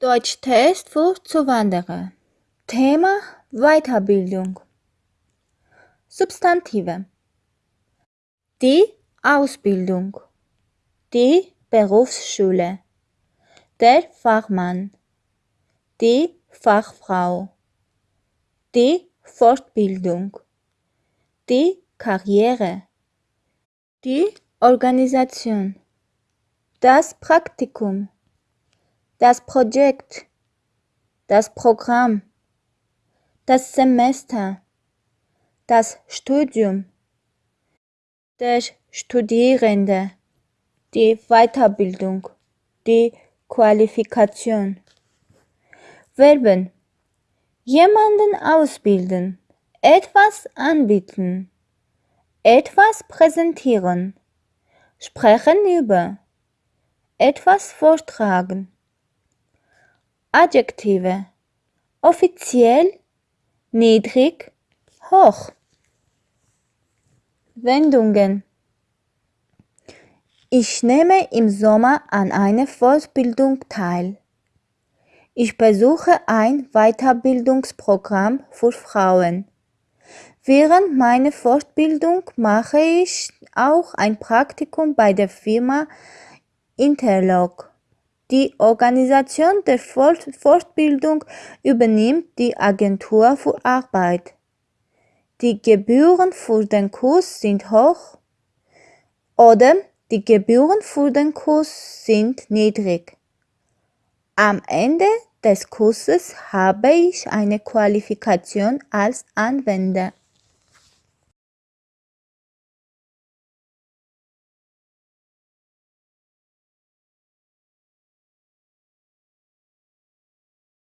Deutschtest für Zuwanderer. Thema Weiterbildung. Substantive. Die Ausbildung. Die Berufsschule. Der Fachmann. Die Fachfrau. Die Fortbildung. Die Karriere. Die Organisation. Das Praktikum. Das Projekt. Das Programm. Das Semester. Das Studium. Der Studierende. Die Weiterbildung. Die Qualifikation. Verben. Jemanden ausbilden. Etwas anbieten. Etwas präsentieren. Sprechen über. Etwas vortragen. Adjektive. Offiziell, niedrig, hoch. Wendungen. Ich nehme im Sommer an einer Fortbildung teil. Ich besuche ein Weiterbildungsprogramm für Frauen. Während meiner Fortbildung mache ich auch ein Praktikum bei der Firma Interlock. Die Organisation der Fortbildung übernimmt die Agentur für Arbeit. Die Gebühren für den Kurs sind hoch oder die Gebühren für den Kurs sind niedrig. Am Ende des Kurses habe ich eine Qualifikation als Anwender.